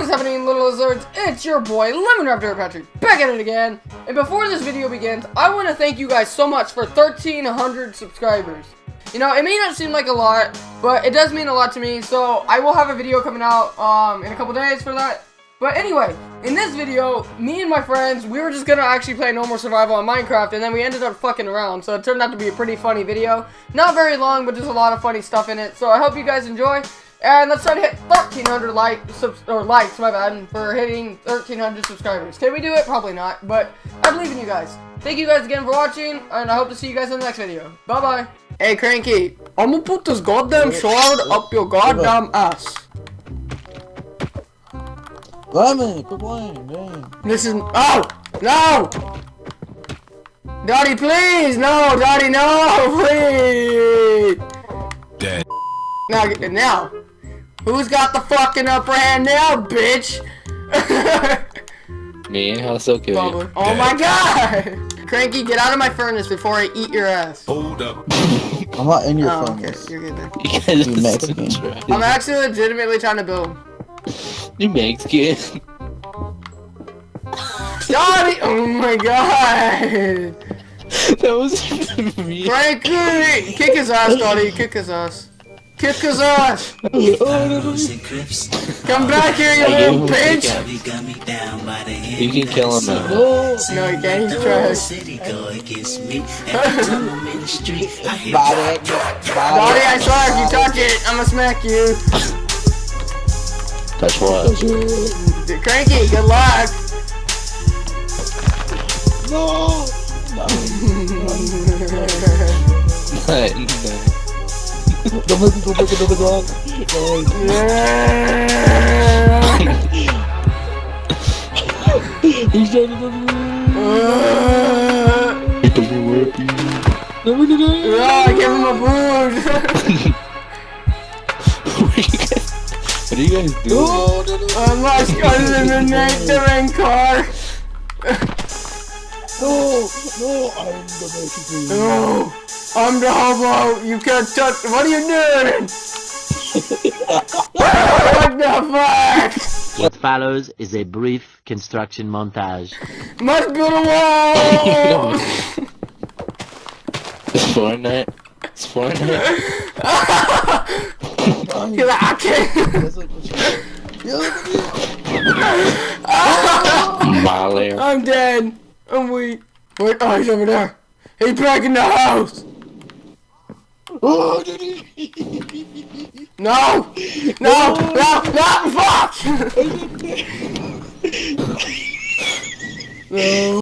What is happening, little lizards? It's your boy, Lemon Raptor Patrick, back at it again. And before this video begins, I want to thank you guys so much for 1,300 subscribers. You know, it may not seem like a lot, but it does mean a lot to me, so I will have a video coming out um, in a couple days for that. But anyway, in this video, me and my friends, we were just gonna actually play No More Survival on Minecraft, and then we ended up fucking around, so it turned out to be a pretty funny video. Not very long, but just a lot of funny stuff in it, so I hope you guys enjoy. And let's try to hit 1,300 likes, or likes, my bad, for hitting 1,300 subscribers. Can we do it? Probably not, but I believe in you guys. Thank you guys again for watching, and I hope to see you guys in the next video. Bye-bye. Hey, Cranky, I'm gonna put this goddamn sword up your goddamn ass. Lemon, quit playing, man. This is- Oh! No! Daddy, please! No! Daddy, no! Please! Dead. Now, now! Who's got the fucking upper hand now, bitch? Me? How so kill you? Oh my god! Cranky, get out of my furnace before I eat your ass. Hold up. I'm not in your Oh, phone. okay. You're good then. You guys You are Mexican. so dry. I'm actually legitimately trying to build. You Mexican. Daddy! Oh my god! that was me. Cranky! Kick his ass, Daddy. Kick his ass. Kick his ass! Come back here, you little bitch! You can kill him now. No. No, you can't. He's trash. Body, Daddy, I swear, if you touch it, I'ma smack you. Touch what? Cranky, good luck. No. Don't make me go back another dog. He's trying to do me. Uh, He doesn't work. No, no, no. oh, I gave him a boost. What are you guys doing? No, no, no. I'm lost under the nurturing car. No, no, I'm the Mexican. No, I'm the hobo. You can't touch. What are you doing? what the fuck? What follows is a brief construction montage. Must build a wall. It's Fortnite. It's Fortnite. He's like, I can't. That's like what Molly. I'm dead. I'm weak. Wait, oh, he's over there. He's back in the house. Oh, dude. No! No! No! No! Fuck! no.